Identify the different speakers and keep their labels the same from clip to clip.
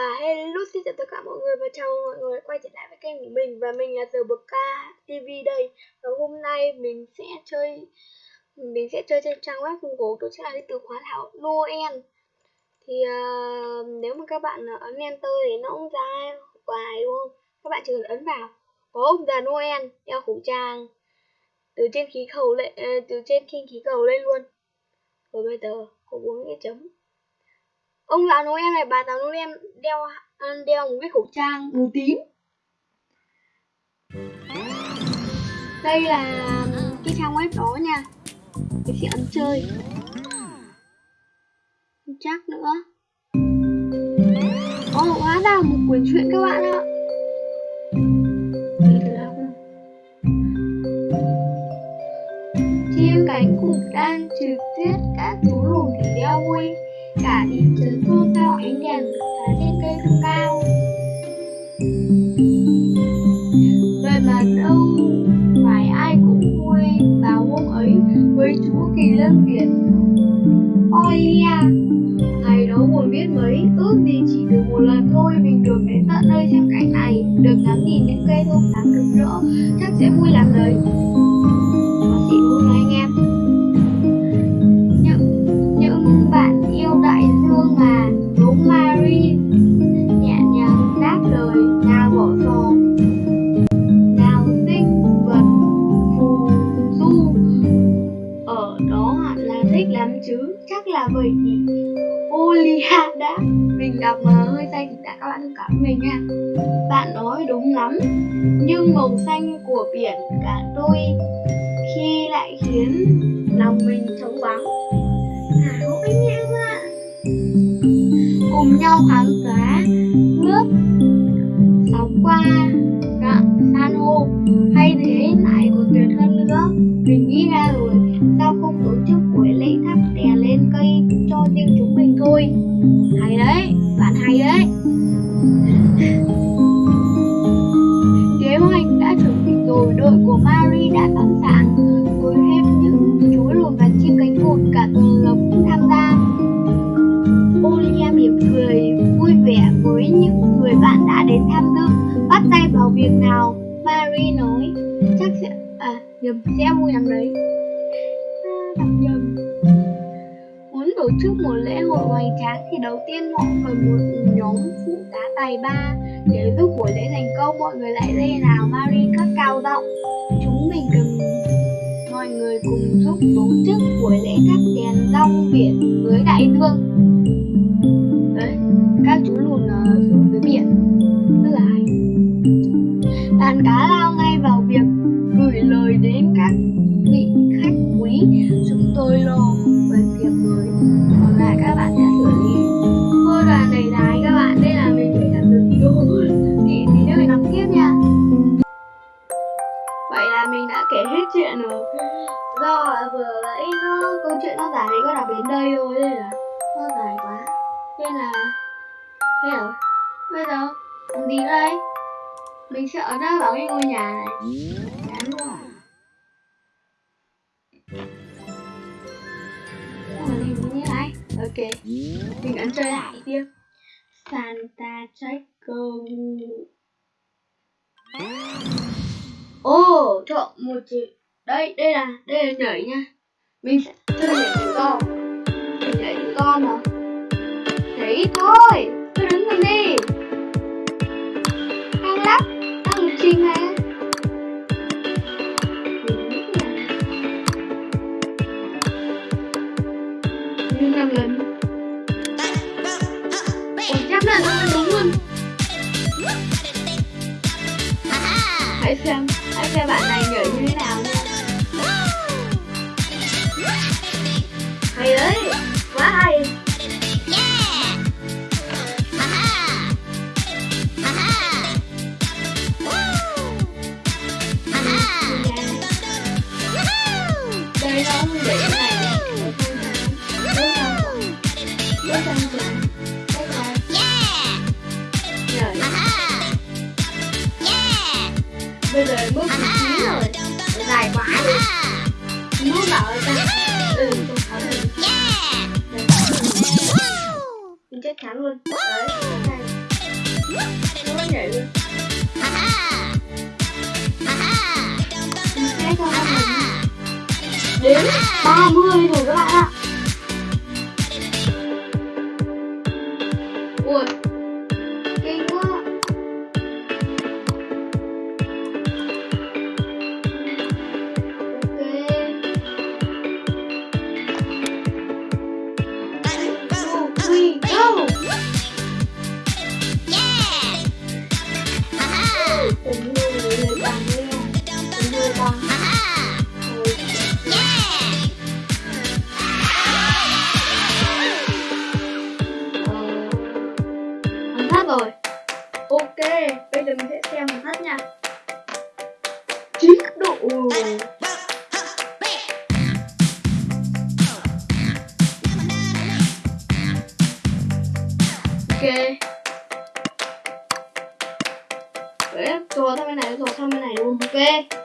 Speaker 1: Và hello xin chào tất cả mọi người và chào mọi người quay trở lại với kênh của mình. Và mình là Giờ Bực Ca TV đây. Và hôm nay mình sẽ chơi mình sẽ chơi trên trang web Google. Đó chính là cái từ khóa thảo Noel. Thì uh, nếu mà các bạn ấn Enter thì nó cũng ra hoài đúng không? Các bạn chỉ cần ấn vào có ông già Noel đeo khẩu trang từ trên khí cầu lên ờ, từ trên khinh khí cầu lên luôn. Rồi bây giờ có bốn cái chấm ông lão Noel này bà táo Noel đeo đeo một cái khẩu trang màu tím. Đây là cái trang web đó nha. Mình sẽ ấn chơi. Chắc nữa. Ồ, oh, hóa ra một quyển truyện các bạn ạ. Chim cánh cụt đang trực tuyết các thú lùn thì đeo vui cả thị từ cô cao ánh đèn và trên cây không cao. Về mà đâu phải ai cũng vui vào hôm ấy với chúa kỳ lân ôi Olia ngày đó buồn biết mấy, ước gì chỉ được một lần thôi, mình được đến tận nơi xem cảnh này, được ngắm nhìn những cây thông sáng rực rỡ, chắc sẽ vui lắm đấy. Bạn thông cảm mình nha. Bạn nói đúng lắm, nhưng màu xanh của biển cả tôi khi lại khiến lòng mình trống vắng. À anh em ạ cùng nhau kháng tổ một lễ hội hoành tráng thì đầu tiên họ cần một nhóm phụ tá tài ba. Để giúp buổi lễ thành công, mọi người lại đây nào Mary các cao giọng. Chúng mình cần mọi người cùng giúp tổ chức buổi lễ thắp đèn rong biển với đại dương. Đấy, các chú lùn ờ, xuống dưới biển. Rất là hay. Đàn cá là. Ở đó vào cái ngôi nhà này. Chán quá mình như này ok. Mình ấn chơi lại tiếp Santa Ồ, oh, chọn một chữ Đây, đây là, đây là nhảy nha. Mình sẽ chơi nhảy tự con Nhảy tự con mà Nhảy thôi chết thắng luôn. Đấy này nó nhảy luôn. Đến 30 rồi các bạn ạ. ok. Rồi, rồi sang bên này rồi sang bên này luôn ok.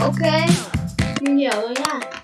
Speaker 1: ok. Mình rồi nha.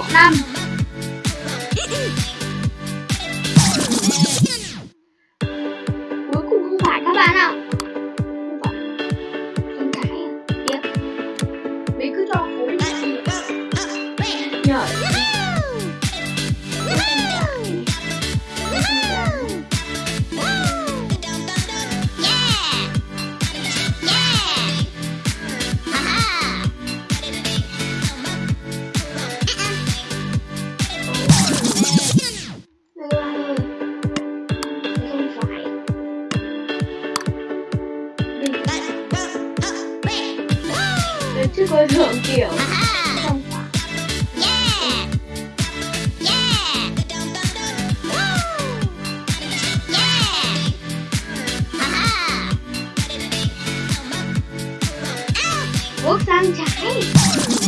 Speaker 1: độ 三加一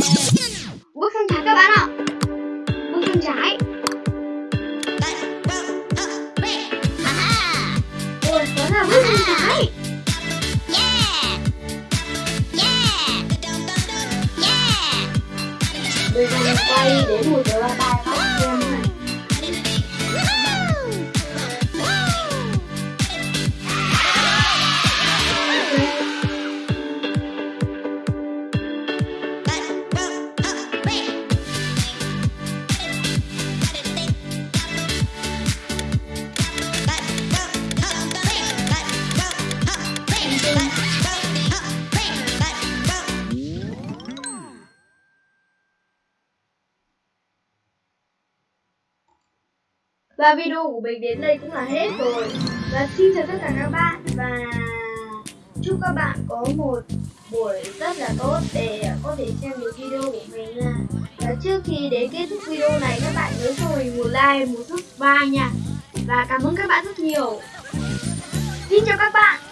Speaker 1: Và video của mình đến đây cũng là hết rồi. Và xin chào tất cả các bạn Và chúc các bạn có một buổi rất là tốt để có thể xem được video của mình nha. Và trước khi đến kết thúc video này các bạn nhớ cho mình một like, một subscribe nha. Và cảm ơn các bạn rất nhiều. Xin chào các bạn.